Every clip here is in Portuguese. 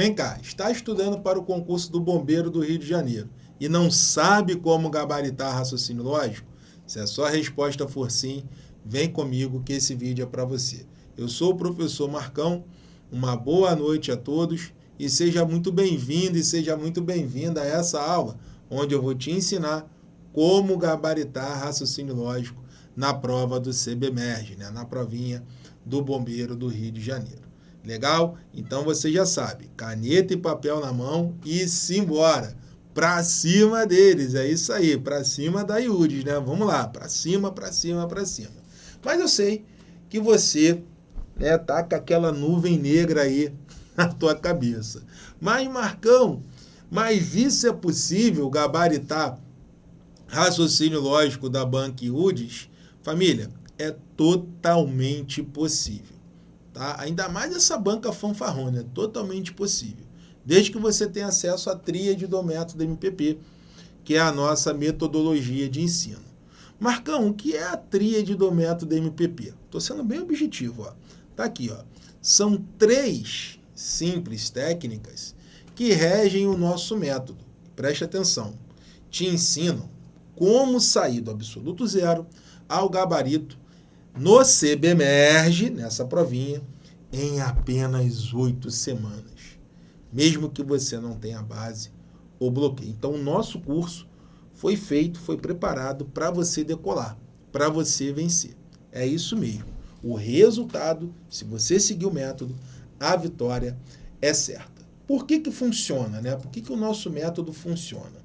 Vem cá, está estudando para o concurso do Bombeiro do Rio de Janeiro e não sabe como gabaritar raciocínio lógico? Se a sua resposta for sim, vem comigo que esse vídeo é para você. Eu sou o professor Marcão, uma boa noite a todos e seja muito bem-vindo e seja muito bem-vinda a essa aula, onde eu vou te ensinar como gabaritar raciocínio lógico na prova do CBMERG, né? na provinha do Bombeiro do Rio de Janeiro. Legal? Então você já sabe, caneta e papel na mão e simbora. Para cima deles, é isso aí, para cima da IUDES, né? Vamos lá, para cima, para cima, para cima. Mas eu sei que você né, tá com aquela nuvem negra aí na tua cabeça. Mas, Marcão, mas isso é possível gabaritar raciocínio lógico da Banca IUDES? Família, é totalmente possível. Tá? Ainda mais essa banca fanfarrona, é totalmente possível. Desde que você tenha acesso à tríade do método MPP, que é a nossa metodologia de ensino. Marcão, o que é a tríade do método MPP? Estou sendo bem objetivo. Ó. Tá aqui, ó. São três simples técnicas que regem o nosso método. Preste atenção. Te ensinam como sair do absoluto zero ao gabarito no CBMERG, nessa provinha, em apenas oito semanas. Mesmo que você não tenha base ou bloqueio. Então, o nosso curso foi feito, foi preparado para você decolar, para você vencer. É isso mesmo. O resultado, se você seguir o método, a vitória é certa. Por que, que funciona? Né? Por que, que o nosso método funciona?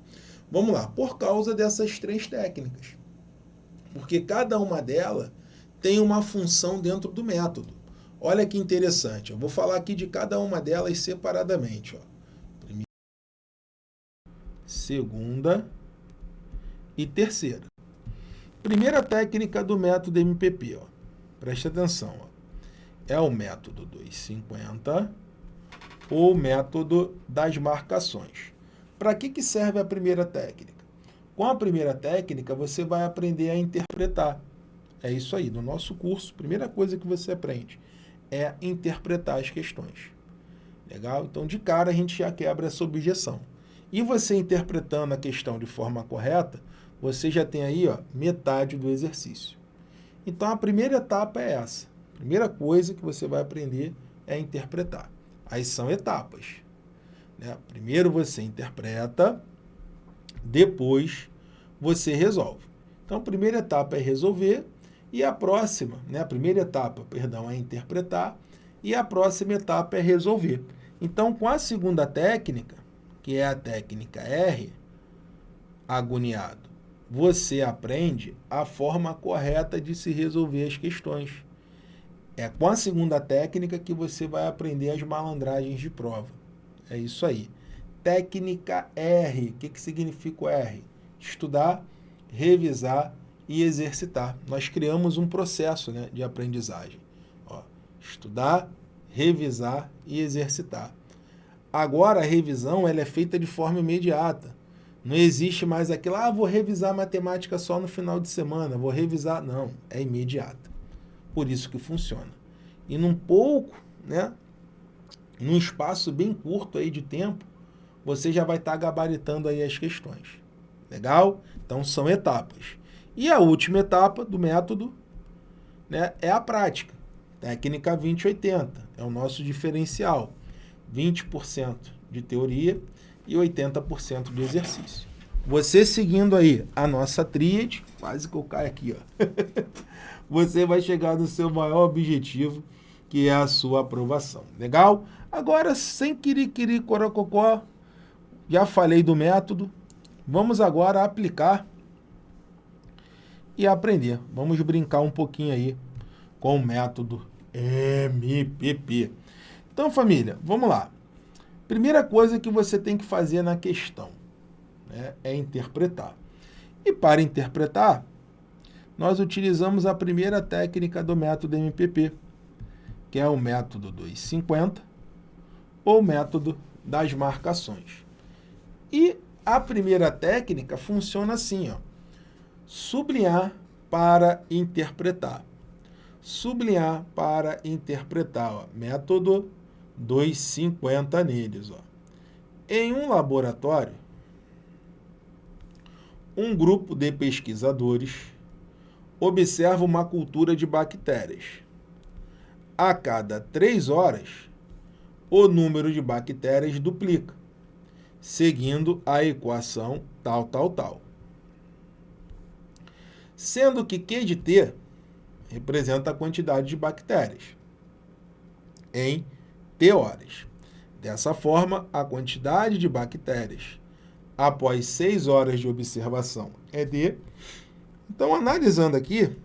Vamos lá, por causa dessas três técnicas porque cada uma delas tem uma função dentro do método. Olha que interessante, eu vou falar aqui de cada uma delas separadamente. Ó. Primeira, segunda e terceira. Primeira técnica do método MPP, ó. preste atenção, ó. é o método 250 ou método das marcações. Para que, que serve a primeira técnica? Com a primeira técnica, você vai aprender a interpretar. É isso aí, no nosso curso, primeira coisa que você aprende é interpretar as questões. Legal? Então, de cara, a gente já quebra essa objeção. E você interpretando a questão de forma correta, você já tem aí ó, metade do exercício. Então, a primeira etapa é essa. A primeira coisa que você vai aprender é interpretar. Aí são etapas. Né? Primeiro você interpreta, depois você resolve. Então, a primeira etapa é resolver e a próxima, né, a primeira etapa, perdão, é interpretar e a próxima etapa é resolver. Então, com a segunda técnica, que é a técnica R, agoniado, você aprende a forma correta de se resolver as questões. É com a segunda técnica que você vai aprender as malandragens de prova. É isso aí. Técnica R. O que, que significa o R? Estudar, revisar e exercitar. Nós criamos um processo né, de aprendizagem. Ó, estudar, revisar e exercitar. Agora, a revisão ela é feita de forma imediata. Não existe mais aquilo, ah, vou revisar matemática só no final de semana, vou revisar. Não, é imediata. Por isso que funciona. E num pouco, né, num espaço bem curto aí de tempo, você já vai estar tá gabaritando aí as questões. Legal? Então, são etapas. E a última etapa do método né, é a prática. Técnica 2080 é o nosso diferencial. 20% de teoria e 80% de exercício. Você seguindo aí a nossa tríade, quase que eu caio aqui, ó. você vai chegar no seu maior objetivo, que é a sua aprovação. Legal? Agora, sem querer corococó, já falei do método, vamos agora aplicar e aprender. Vamos brincar um pouquinho aí com o método MPP. Então, família, vamos lá. Primeira coisa que você tem que fazer na questão né, é interpretar. E para interpretar, nós utilizamos a primeira técnica do método MPP, que é o método 250 ou método das marcações. E a primeira técnica funciona assim, ó. Sublinhar para interpretar. Sublinhar para interpretar, ó. Método 2,50 neles. Ó. Em um laboratório, um grupo de pesquisadores observa uma cultura de bactérias. A cada três horas, o número de bactérias duplica, seguindo a equação tal, tal, tal. Sendo que Q de T representa a quantidade de bactérias em T horas. Dessa forma, a quantidade de bactérias após 6 horas de observação é D. Então, analisando aqui,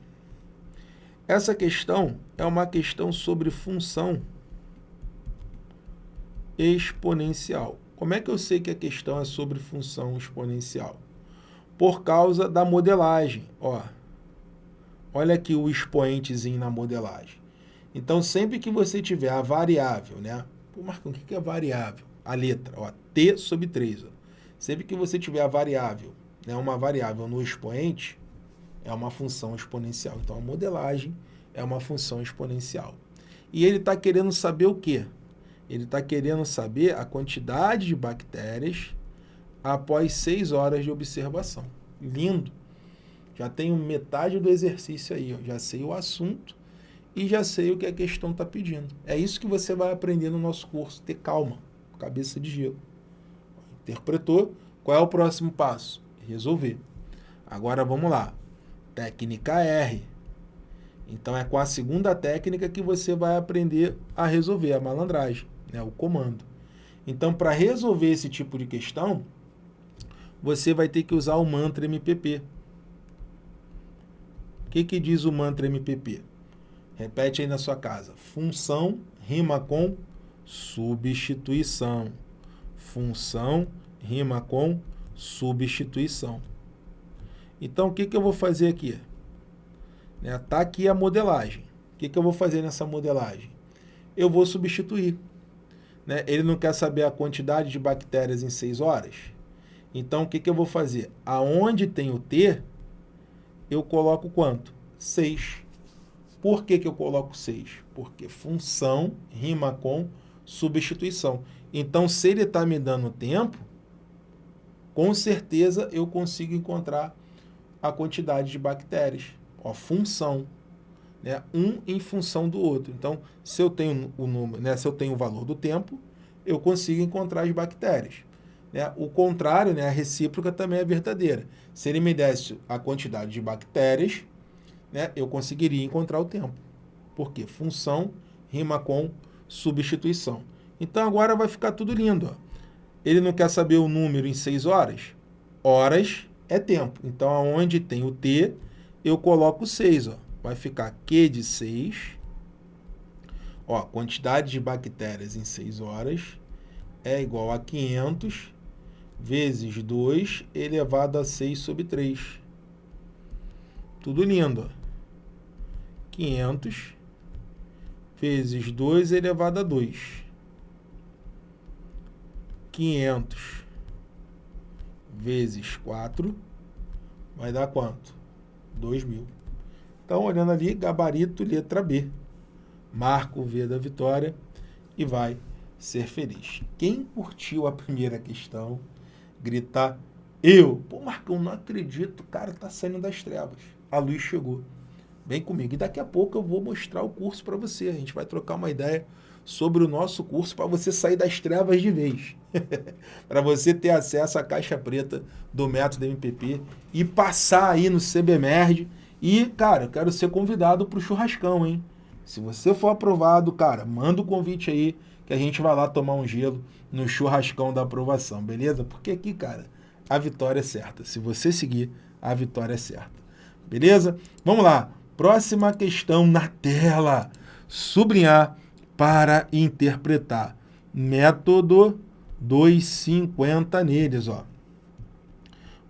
essa questão é uma questão sobre função exponencial. Como é que eu sei que a questão é sobre função exponencial? Por causa da modelagem. Ó, olha aqui o expoentezinho na modelagem. Então, sempre que você tiver a variável, né? Pô, Marcão, o que é variável? A letra, ó, t sobre 3. Ó. Sempre que você tiver a variável, né, uma variável no expoente, é uma função exponencial. Então, a modelagem é uma função exponencial. E ele está querendo saber o quê? Ele está querendo saber a quantidade de bactérias após 6 horas de observação. Lindo! Já tenho metade do exercício aí, ó. já sei o assunto e já sei o que a questão está pedindo. É isso que você vai aprender no nosso curso, ter calma, cabeça de gelo. Interpretou? Qual é o próximo passo? Resolver. Agora vamos lá. Técnica R. Então é com a segunda técnica que você vai aprender a resolver a malandragem, né? o comando. Então para resolver esse tipo de questão, você vai ter que usar o mantra MPP. O que, que diz o mantra MPP? Repete aí na sua casa. Função rima com substituição. Função rima com substituição. Então, o que, que eu vou fazer aqui? Está né, tá aqui a modelagem. O que, que eu vou fazer nessa modelagem? Eu vou substituir. Né? Ele não quer saber a quantidade de bactérias em 6 horas? Então, o que, que eu vou fazer? Aonde tem o T, eu coloco quanto? 6. Por que, que eu coloco 6? Porque função rima com substituição. Então, se ele está me dando tempo, com certeza eu consigo encontrar a quantidade de bactérias. Ó, função. Né? Um em função do outro. Então, se eu tenho o número, né? se eu tenho o valor do tempo, eu consigo encontrar as bactérias. Né? O contrário, né? a recíproca também é verdadeira. Se ele me desse a quantidade de bactérias, né, eu conseguiria encontrar o tempo. Porque função rima com substituição. Então agora vai ficar tudo lindo. Ó. Ele não quer saber o número em 6 horas? Horas é tempo. Então, aonde tem o T, eu coloco 6. Ó. Vai ficar Q de 6. Ó, quantidade de bactérias em 6 horas é igual a 500 vezes 2 elevado a 6 sobre 3. Tudo lindo. Ó. 500 vezes 2 elevado a 2. 500 vezes 4 vai dar quanto? 2 mil. Então, olhando ali, gabarito, letra B. Marca o V da vitória e vai ser feliz. Quem curtiu a primeira questão, gritar eu. Pô, Marcão, não acredito, o cara tá saindo das trevas. A luz chegou. Vem comigo. E daqui a pouco eu vou mostrar o curso para você. A gente vai trocar uma ideia sobre o nosso curso para você sair das trevas de vez. para você ter acesso à caixa preta do método MPP e passar aí no CBMERD. E, cara, eu quero ser convidado para o churrascão, hein? Se você for aprovado, cara, manda o convite aí que a gente vai lá tomar um gelo no churrascão da aprovação, beleza? Porque aqui, cara, a vitória é certa. Se você seguir, a vitória é certa. Beleza? Vamos lá. Próxima questão na tela. Sublinhar para interpretar. Método 250 neles. Ó.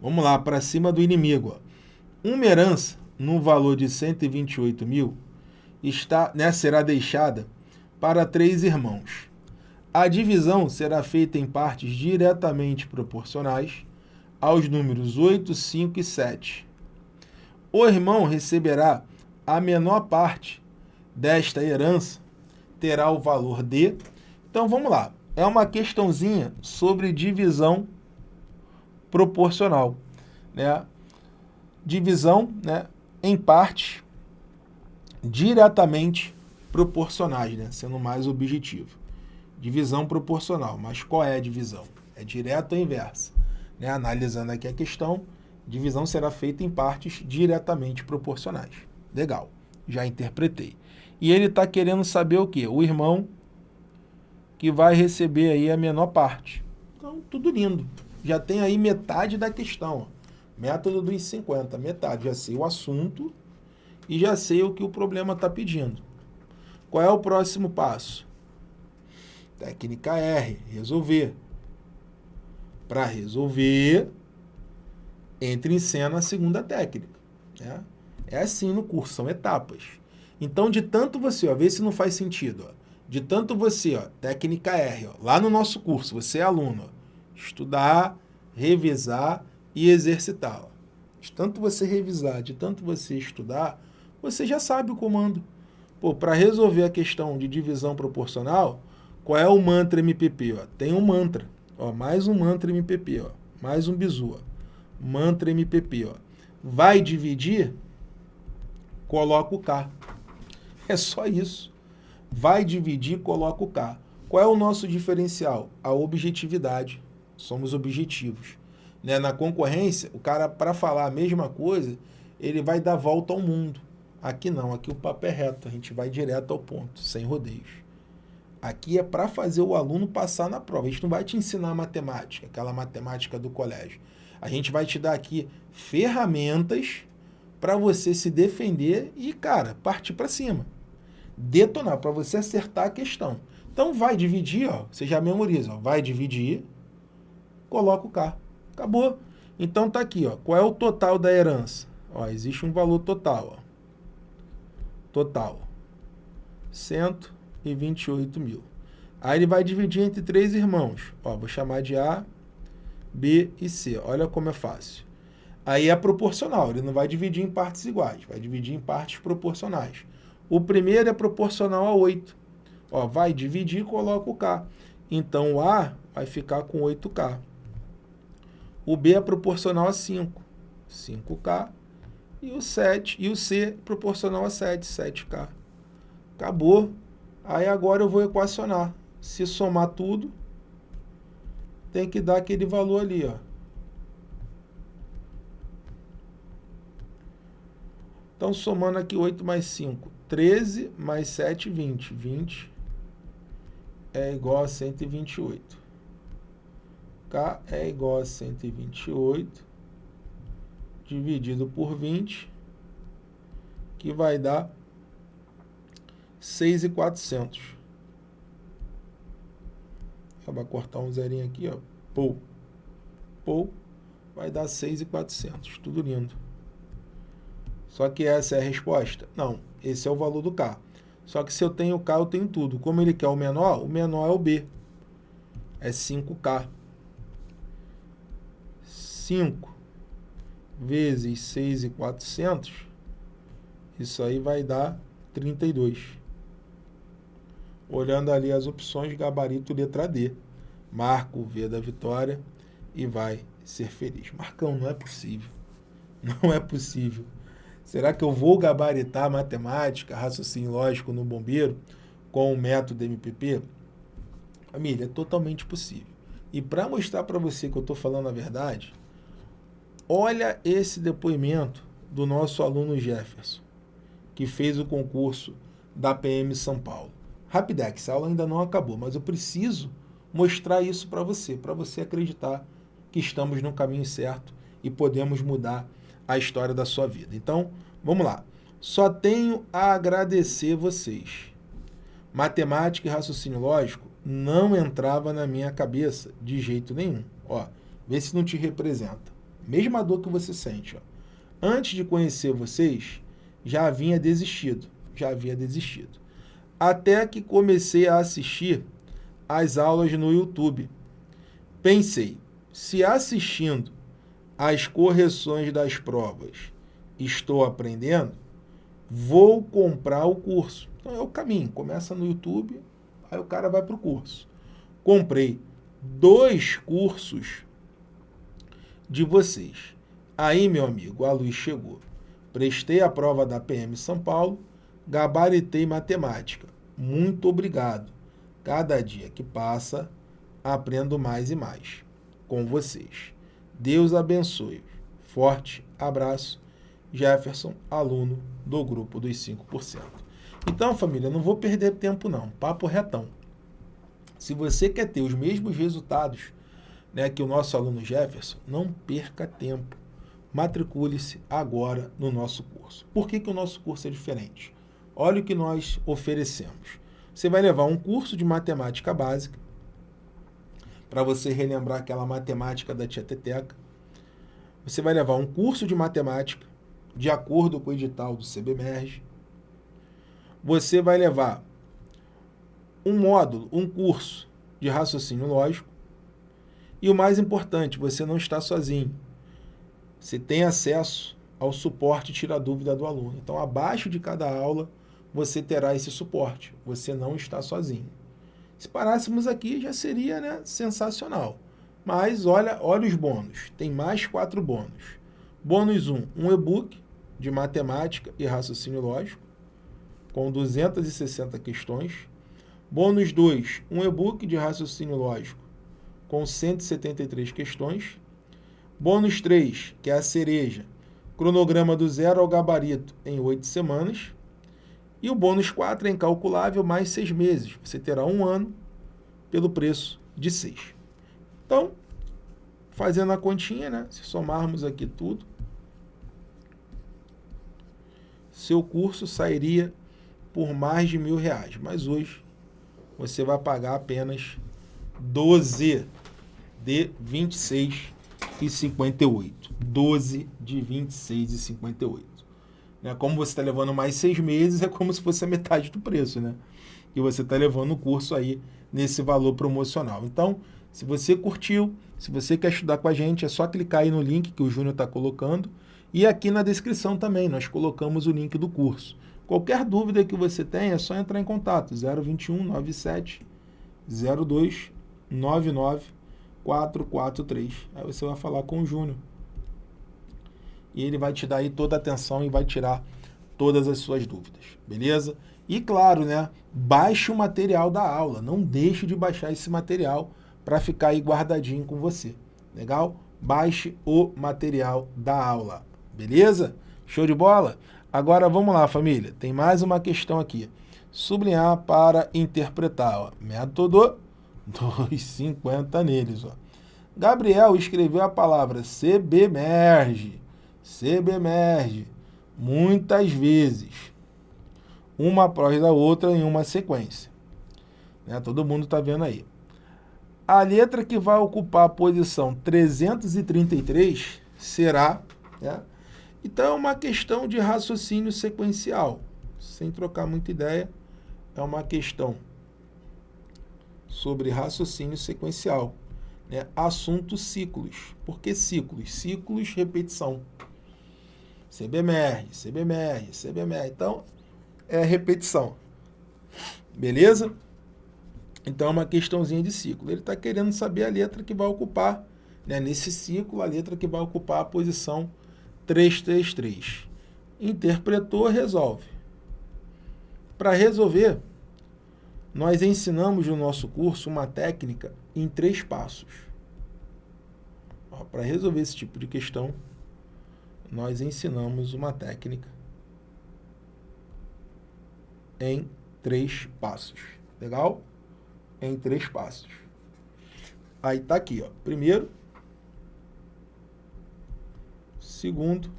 Vamos lá, para cima do inimigo. Ó. Uma herança no valor de 128 mil está, né, será deixada para três irmãos. A divisão será feita em partes diretamente proporcionais aos números 8, 5 e 7. O irmão receberá a menor parte desta herança terá o valor de Então vamos lá. É uma questãozinha sobre divisão proporcional. Né? Divisão né, em partes diretamente proporcionais, né? sendo mais objetivo. Divisão proporcional. Mas qual é a divisão? É direta ou inversa? Né? Analisando aqui a questão, divisão será feita em partes diretamente proporcionais. Legal, já interpretei. E ele está querendo saber o quê? O irmão que vai receber aí a menor parte. Então, tudo lindo. Já tem aí metade da questão. Método dos 50, metade. Já sei o assunto e já sei o que o problema está pedindo. Qual é o próximo passo? Técnica R, resolver. Para resolver, entre em cena a segunda técnica. Né? É assim no curso, são etapas. Então, de tanto você, ó, vê se não faz sentido, ó, de tanto você, ó, técnica R, ó, lá no nosso curso, você é aluno, ó, estudar, revisar e exercitar. Ó. De tanto você revisar, de tanto você estudar, você já sabe o comando. Pô, para resolver a questão de divisão proporcional, qual é o mantra MPP? Ó? Tem um mantra. Ó, mais um mantra MPP, ó. mais um bizu. Ó. Mantra MPP. Ó. Vai dividir? Coloca o K. É só isso. Vai dividir, coloca o K. Qual é o nosso diferencial? A objetividade. Somos objetivos. Né? Na concorrência, o cara, para falar a mesma coisa, ele vai dar volta ao mundo. Aqui não, aqui o papo é reto, a gente vai direto ao ponto, sem rodeios. Aqui é para fazer o aluno passar na prova. A gente não vai te ensinar matemática, aquela matemática do colégio. A gente vai te dar aqui ferramentas para você se defender e, cara, partir para cima. Detonar, para você acertar a questão. Então vai dividir, ó, você já memoriza, ó, vai dividir, coloca o K. Acabou. Então tá aqui, ó, qual é o total da herança? Ó, existe um valor total, ó total, 128 mil. Aí ele vai dividir entre três irmãos. Ó, vou chamar de A, B e C. Olha como é fácil. Aí é proporcional, ele não vai dividir em partes iguais, vai dividir em partes proporcionais. O primeiro é proporcional a 8. Ó, vai dividir e coloca o K. Então o A vai ficar com 8K. O B é proporcional a 5. 5K e o 7, e o C proporcional a 7, 7K. Acabou. Aí agora eu vou equacionar. Se somar tudo, tem que dar aquele valor ali, ó. Então, somando aqui 8 mais 5, 13 mais 7, 20. 20 é igual a 128. K é igual a 128 dividido por 20, que vai dar 6,400. Vai cortar um zerinho aqui, ó. Pou. Pou. Vai dar 6,400. Tudo lindo. Só que essa é a resposta? Não. Esse é o valor do K. Só que se eu tenho K, eu tenho tudo. Como ele quer o menor, o menor é o B. É 5K. 5 vezes 6,400, isso aí vai dar 32. Olhando ali as opções, gabarito letra D. Marca o V da vitória e vai ser feliz. Marcão, não é possível. Não é possível. Será que eu vou gabaritar matemática, raciocínio lógico no bombeiro com o método MPP? Família, é totalmente possível. E para mostrar para você que eu estou falando a verdade, Olha esse depoimento do nosso aluno Jefferson, que fez o concurso da PM São Paulo. Rapidex, a aula ainda não acabou, mas eu preciso mostrar isso para você, para você acreditar que estamos no caminho certo e podemos mudar a história da sua vida. Então, vamos lá. Só tenho a agradecer vocês. Matemática e raciocínio lógico não entrava na minha cabeça de jeito nenhum. Ó, vê se não te representa. Mesma dor que você sente. Ó. Antes de conhecer vocês, já havia desistido. Já havia desistido. Até que comecei a assistir as aulas no YouTube. Pensei, se assistindo às correções das provas estou aprendendo, vou comprar o curso. Então é o caminho. Começa no YouTube, Aí o cara vai para o curso. Comprei dois cursos de vocês. Aí, meu amigo, a luz chegou. Prestei a prova da PM São Paulo, gabaritei matemática. Muito obrigado. Cada dia que passa, aprendo mais e mais com vocês. Deus abençoe. Forte abraço. Jefferson, aluno do grupo dos 5%. Então, família, não vou perder tempo não. Papo retão. Se você quer ter os mesmos resultados né, que o nosso aluno Jefferson, não perca tempo. Matricule-se agora no nosso curso. Por que, que o nosso curso é diferente? Olha o que nós oferecemos. Você vai levar um curso de matemática básica, para você relembrar aquela matemática da tia Teteca. Você vai levar um curso de matemática, de acordo com o edital do CBMERG. Você vai levar um módulo, um curso de raciocínio lógico. E o mais importante, você não está sozinho. Você tem acesso ao suporte tira dúvida do aluno. Então, abaixo de cada aula, você terá esse suporte. Você não está sozinho. Se parássemos aqui, já seria né, sensacional. Mas olha, olha os bônus. Tem mais quatro bônus. Bônus 1, um, um e-book de matemática e raciocínio lógico, com 260 questões. Bônus 2, um e-book de raciocínio lógico, com 173 questões. Bônus 3, que é a cereja, cronograma do zero ao gabarito em 8 semanas. E o bônus 4 é incalculável mais 6 meses. Você terá um ano pelo preço de 6. Então, fazendo a continha, né? Se somarmos aqui tudo, seu curso sairia por mais de mil reais. Mas hoje você vai pagar apenas 12 de 26 e 58. 12 de 26 e 58. Né? Como você está levando mais seis meses, é como se fosse a metade do preço, né? E você está levando o curso aí nesse valor promocional. Então, se você curtiu, se você quer estudar com a gente, é só clicar aí no link que o Júnior está colocando. E aqui na descrição também, nós colocamos o link do curso. Qualquer dúvida que você tenha, é só entrar em contato. 021 97 02 99 443. Aí você vai falar com o Júnior e ele vai te dar aí toda a atenção e vai tirar todas as suas dúvidas, beleza? E claro, né, baixe o material da aula, não deixe de baixar esse material para ficar aí guardadinho com você, legal? Baixe o material da aula, beleza? Show de bola? Agora vamos lá, família, tem mais uma questão aqui. Sublinhar para interpretar, ó. método 250 neles. Ó. Gabriel escreveu a palavra CBmerge CBemerge muitas vezes, uma após a outra em uma sequência. Né? Todo mundo está vendo aí. A letra que vai ocupar a posição 333 será... Né? Então, é uma questão de raciocínio sequencial. Sem trocar muita ideia, é uma questão sobre raciocínio sequencial. Né? Assunto ciclos. Por que ciclos? Ciclos, repetição. CBMR, CBMR, CBMR. Então, é repetição. Beleza? Então, é uma questãozinha de ciclo. Ele está querendo saber a letra que vai ocupar, né, nesse ciclo, a letra que vai ocupar a posição 333. Interpretou, resolve. Para resolver, nós ensinamos no nosso curso uma técnica em três passos. Para resolver esse tipo de questão, nós ensinamos uma técnica em três passos. Legal? Em três passos. Aí tá aqui, ó. Primeiro, segundo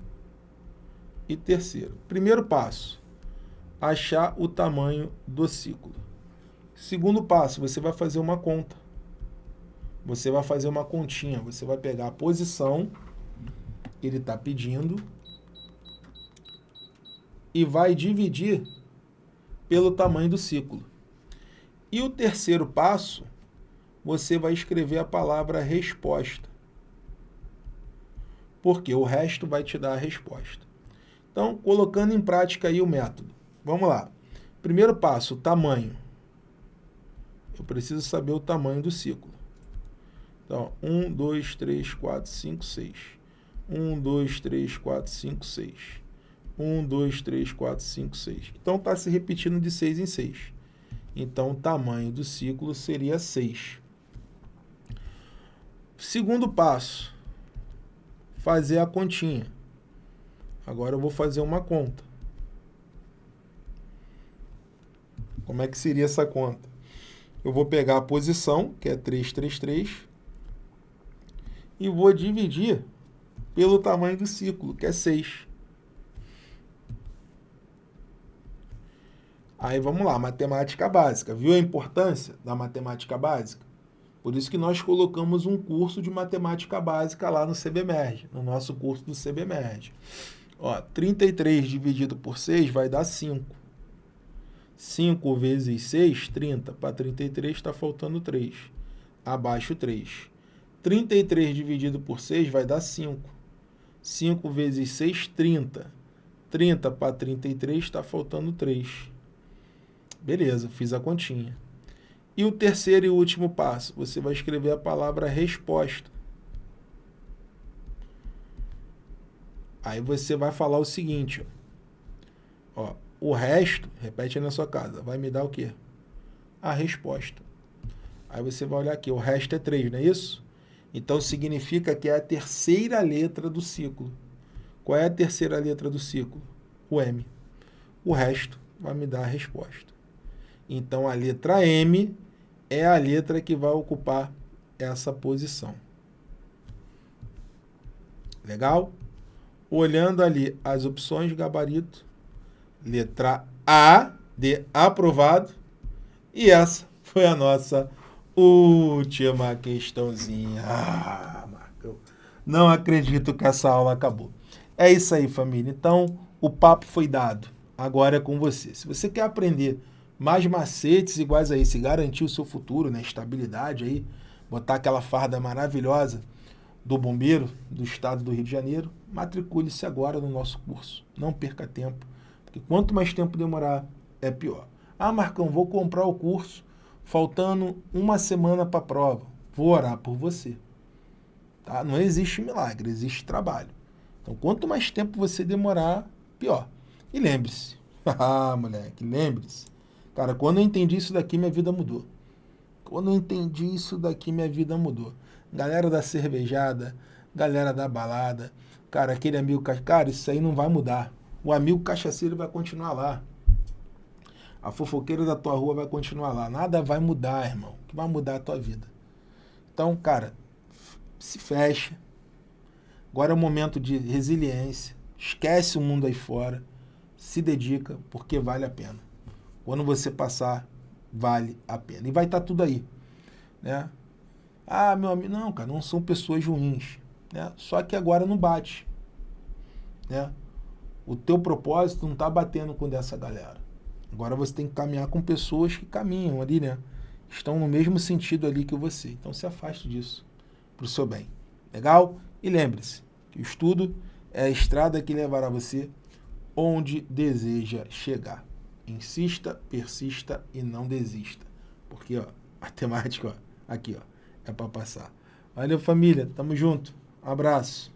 e terceiro. Primeiro passo, achar o tamanho do ciclo. Segundo passo, você vai fazer uma conta. Você vai fazer uma continha. Você vai pegar a posição ele está pedindo e vai dividir pelo tamanho do ciclo. E o terceiro passo, você vai escrever a palavra resposta. Porque o resto vai te dar a resposta. Então, colocando em prática aí o método. Vamos lá. Primeiro passo, tamanho. eu preciso saber o tamanho do ciclo. Então, 1, 2, 3, 4, 5, 6. 1, 2, 3, 4, 5, 6. 1, 2, 3, 4, 5, 6. Então, está se repetindo de 6 em 6. Então, o tamanho do ciclo seria 6. Segundo passo, fazer a continha. Agora eu vou fazer uma conta. Como é que seria essa conta? Eu vou pegar a posição, que é 333, e vou dividir pelo tamanho do ciclo, que é 6. Aí vamos lá, matemática básica. Viu a importância da matemática básica? Por isso que nós colocamos um curso de matemática básica lá no CBMERG, no nosso curso do CBMERG. Ó, 33 dividido por 6 vai dar 5. 5 vezes 6, 30. Para 33 está faltando 3. Abaixo 3. 33 dividido por 6 vai dar 5. 5 vezes 6, 30. 30 para 33 está faltando 3. Beleza, fiz a continha. E o terceiro e último passo, você vai escrever a palavra resposta. Aí você vai falar o seguinte, ó, ó, o resto, repete aí na sua casa, vai me dar o quê? A resposta. Aí você vai olhar aqui, o resto é 3, não é isso? Então significa que é a terceira letra do ciclo. Qual é a terceira letra do ciclo? O M. O resto vai me dar a resposta. Então a letra M é a letra que vai ocupar essa posição. Legal? olhando ali as opções de gabarito, letra A de aprovado, e essa foi a nossa última questãozinha. Ah, Marcão, não acredito que essa aula acabou. É isso aí, família. Então, o papo foi dado. Agora é com você. Se você quer aprender mais macetes iguais a esse, garantir o seu futuro, né, estabilidade aí, botar aquela farda maravilhosa do bombeiro do estado do Rio de Janeiro, matricule-se agora no nosso curso. Não perca tempo, porque quanto mais tempo demorar, é pior. Ah, Marcão, vou comprar o curso, faltando uma semana para a prova. Vou orar por você. Tá? Não existe milagre, existe trabalho. Então, quanto mais tempo você demorar, pior. E lembre-se, ah, moleque, lembre-se. Cara, quando eu entendi isso daqui, minha vida mudou. Quando eu entendi isso daqui, minha vida mudou galera da cervejada, galera da balada, cara, aquele amigo, cara, isso aí não vai mudar. O amigo cachaceiro vai continuar lá. A fofoqueira da tua rua vai continuar lá. Nada vai mudar, irmão. Que vai mudar a tua vida. Então, cara, se fecha. Agora é o momento de resiliência. Esquece o mundo aí fora. Se dedica, porque vale a pena. Quando você passar, vale a pena. E vai estar tá tudo aí. Né? Ah, meu amigo, não, cara, não são pessoas ruins. Né? Só que agora não bate. Né? O teu propósito não está batendo com dessa galera. Agora você tem que caminhar com pessoas que caminham ali, né? Estão no mesmo sentido ali que você. Então se afaste disso para o seu bem. Legal? E lembre-se que o estudo é a estrada que levará você onde deseja chegar. Insista, persista e não desista. Porque, ó, matemática, ó, aqui, ó é para passar. Valeu, família. Tamo junto. Abraço.